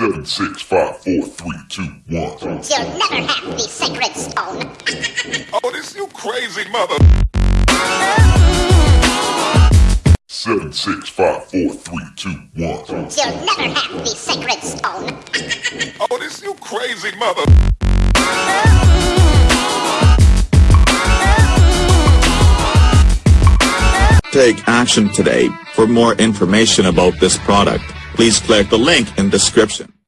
Seven, six, five, four, three, two, one. You'll never have the sacred stone. Oh, this you crazy mother. Seven, six, five, four, three, two, one. You'll never have the sacred stone. Oh, this you crazy mother. Take action today. For more information about this product, please click the link in description.